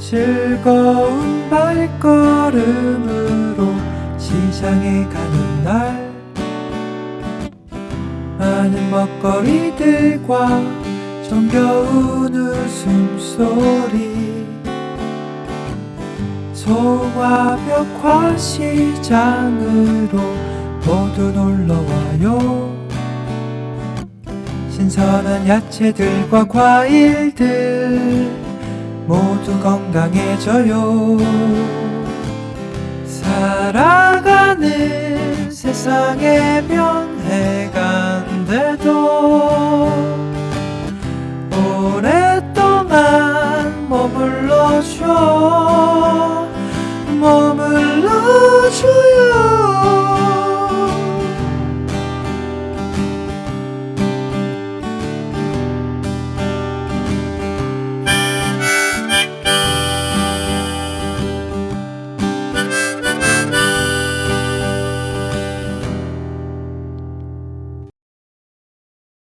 즐거운 발걸음으로 시장에 가는 날. 많은 먹거리들과 정겨운 웃음소리. 소화벽화 시장으로 모두 놀러와요. 신선한 야채들과 과일들 모두 건강해져요. 살아가는 세상의 변해간데도 오랫동안 머물러줘. 머물러줘요.